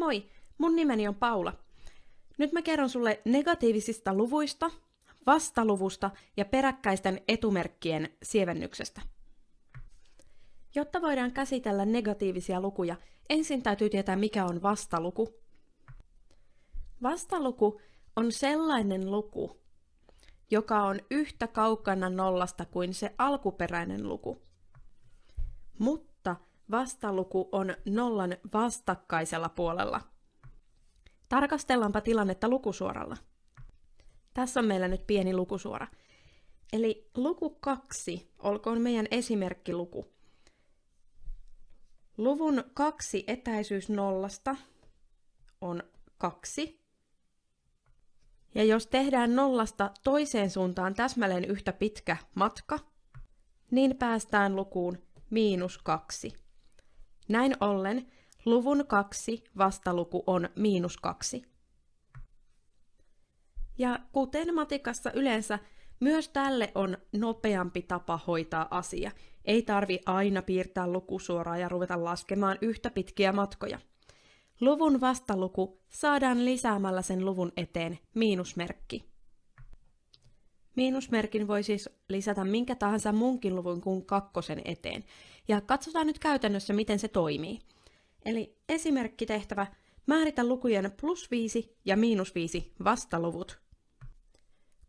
Moi, mun nimeni on Paula. Nyt mä kerron sulle negatiivisista luvuista, vastaluvusta ja peräkkäisten etumerkkien sievennyksestä. Jotta voidaan käsitellä negatiivisia lukuja, ensin täytyy tietää mikä on vastaluku. Vastaluku on sellainen luku, joka on yhtä kaukana nollasta kuin se alkuperäinen luku. Mutta vastaluku on nollan vastakkaisella puolella. Tarkastellaanpa tilannetta lukusuoralla. Tässä on meillä nyt pieni lukusuora. Eli luku 2 olkoon meidän esimerkkiluku. Luvun kaksi etäisyys nollasta on kaksi. Ja jos tehdään nollasta toiseen suuntaan täsmälleen yhtä pitkä matka, niin päästään lukuun miinus kaksi. Näin ollen luvun kaksi vastaluku on miinus kaksi. Ja kuten matikassa yleensä, myös tälle on nopeampi tapa hoitaa asia. Ei tarvi aina piirtää lukusuoraa ja ruveta laskemaan yhtä pitkiä matkoja. Luvun vastaluku saadaan lisäämällä sen luvun eteen miinusmerkki. Miinusmerkin voi siis lisätä minkä tahansa munkin luvun kuin kakkosen eteen. Ja katsotaan nyt käytännössä, miten se toimii. Eli esimerkkitehtävä, määritä lukujen plus 5 ja miinus 5 vastaluvut.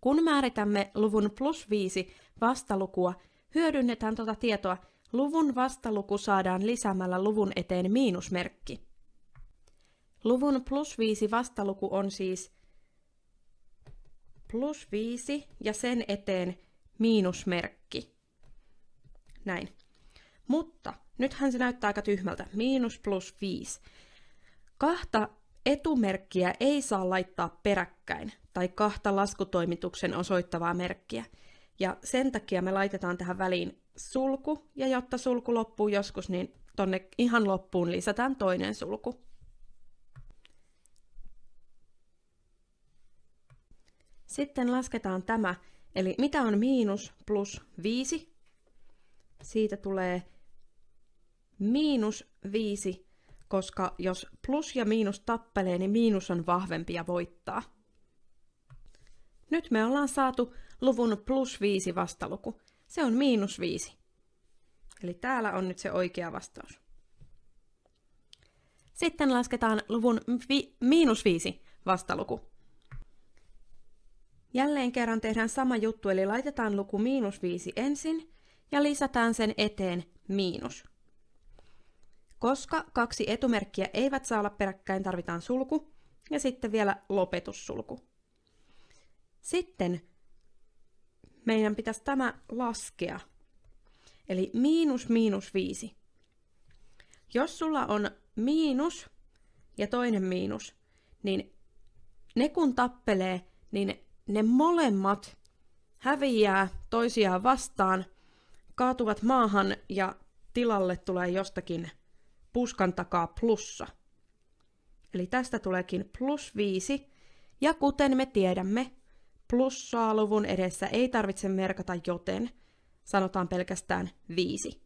Kun määritämme luvun plus 5 vastalukua, hyödynnetään tuota tietoa, luvun vastaluku saadaan lisäämällä luvun eteen miinusmerkki. Luvun plus 5 vastaluku on siis plus 5 ja sen eteen miinusmerkki. Näin. Mutta nythän se näyttää aika tyhmältä. Miinus plus 5. Kahta etumerkkiä ei saa laittaa peräkkäin tai kahta laskutoimituksen osoittavaa merkkiä. Ja sen takia me laitetaan tähän väliin sulku, ja jotta sulku loppuu joskus, niin tonne ihan loppuun lisätään toinen sulku. Sitten lasketaan tämä, eli mitä on miinus plus 5? Siitä tulee miinus 5, koska jos plus ja miinus tappelee, niin miinus on vahvempi ja voittaa. Nyt me ollaan saatu luvun plus 5 vastaluku. Se on miinus 5. Eli täällä on nyt se oikea vastaus. Sitten lasketaan luvun miinus 5 vastaluku. Jälleen kerran tehdään sama juttu, eli laitetaan luku miinus 5 ensin ja lisätään sen eteen miinus. Koska kaksi etumerkkiä eivät saa olla peräkkäin, tarvitaan sulku ja sitten vielä lopetussulku. Sitten meidän pitäisi tämä laskea. Eli miinus miinus 5. Jos sulla on miinus ja toinen miinus, niin ne kun tappelee, niin ne molemmat häviää toisiaan vastaan, kaatuvat maahan ja tilalle tulee jostakin puskan takaa plussa. Eli tästä tuleekin plus 5, ja kuten me tiedämme, plussaa luvun edessä ei tarvitse merkata joten, sanotaan pelkästään 5.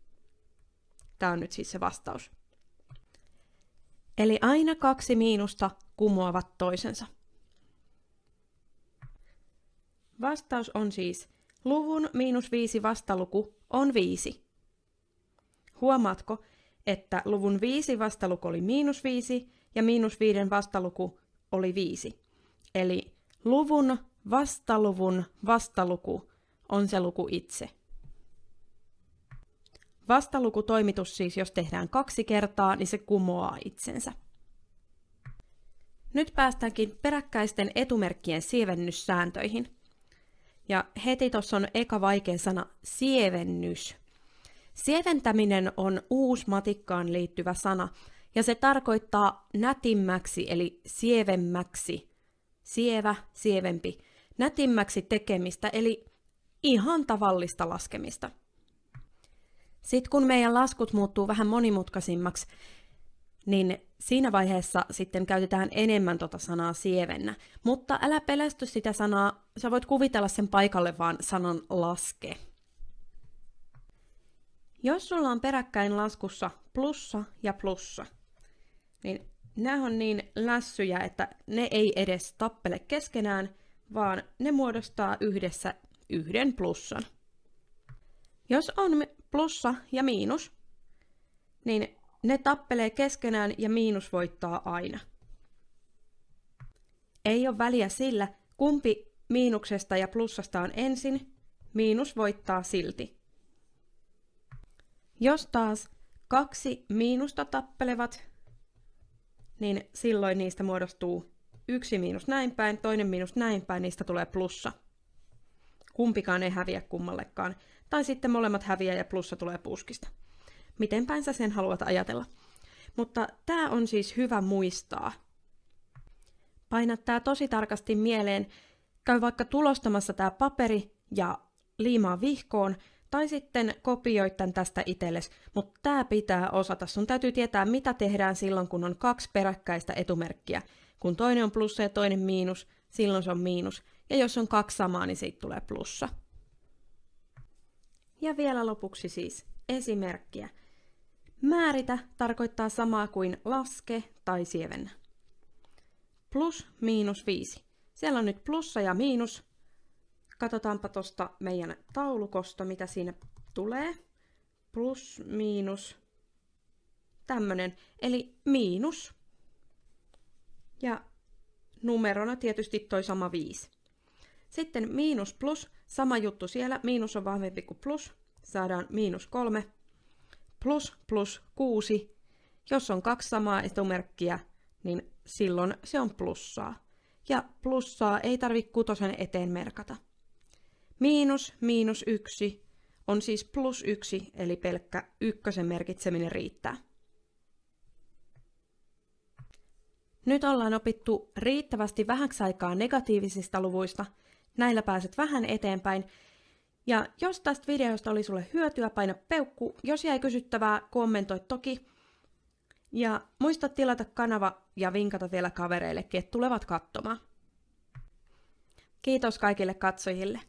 Tämä on nyt siis se vastaus. Eli aina kaksi miinusta kumoavat toisensa. Vastaus on siis luvun miinus 5 vastaluku on 5. Huomaatko, että luvun 5 vastaluku oli miinus 5 ja miinus 5 vastaluku oli 5. Eli luvun vastaluvun vastaluku on se luku itse. Vastalukutoimitus siis, jos tehdään kaksi kertaa, niin se kumoaa itsensä. Nyt päästäänkin peräkkäisten etumerkkien sievennyssääntöihin. Ja heti tuossa on eka vaikea sana sievennys. Sieventäminen on uusi matikkaan liittyvä sana, ja se tarkoittaa nätimmäksi eli sievemmäksi. Sievä, sievempi. Nätimmäksi tekemistä eli ihan tavallista laskemista. Sitten kun meidän laskut muuttuu vähän monimutkaisimmaksi, niin siinä vaiheessa sitten käytetään enemmän tota sanaa sievennä. Mutta älä pelästy sitä sanaa, sä voit kuvitella sen paikalle vaan sanan laske. Jos sulla on peräkkäin laskussa plussa ja plussa, niin nämä on niin lässyjä, että ne ei edes tappele keskenään, vaan ne muodostaa yhdessä yhden plussan. Jos on plussa ja miinus, niin ne tappelee keskenään ja miinus voittaa aina. Ei ole väliä sillä, kumpi miinuksesta ja plussasta on ensin, miinus voittaa silti. Jos taas kaksi miinusta tappelevat, niin silloin niistä muodostuu yksi miinus näin päin, toinen miinus näin päin, niistä tulee plussa. Kumpikaan ei häviä kummallekaan. Tai sitten molemmat häviää ja plussa tulee puskista. Miten päin sä sen haluat ajatella. Mutta tämä on siis hyvä muistaa. Paina tämä tosi tarkasti mieleen. Käy vaikka tulostamassa tämä paperi ja liimaa vihkoon, tai sitten kopioit tämän tästä itsellesi, mutta tämä pitää osata. Sun täytyy tietää, mitä tehdään silloin, kun on kaksi peräkkäistä etumerkkiä. Kun toinen on plussa ja toinen miinus, silloin se on miinus. Ja jos on kaksi samaa, niin siitä tulee plussa. Ja vielä lopuksi siis esimerkkiä. Määritä tarkoittaa samaa kuin laske tai sievennä. Plus, miinus, viisi. Siellä on nyt plussa ja miinus. Katsotaanpa tuosta meidän taulukosta, mitä siinä tulee. Plus, miinus, tämmönen, eli miinus. Ja numerona tietysti toi sama 5. Sitten miinus plus, sama juttu siellä, miinus on vahvempi kuin plus, saadaan miinus 3 plus plus 6. Jos on kaksi samaa etumerkkiä, niin silloin se on plussaa. Ja plussaa ei tarvitse kutosen eteen merkata. Miinus miinus 1 on siis plus 1, eli pelkkä ykkösen merkitseminen riittää. Nyt ollaan opittu riittävästi vähäksi aikaa negatiivisista luvuista. Näillä pääset vähän eteenpäin ja jos tästä videosta oli sulle hyötyä, paina peukku. Jos jäi kysyttävää, kommentoi toki. Ja muista tilata kanava ja vinkata vielä kavereillekin, että tulevat katsomaan. Kiitos kaikille katsojille.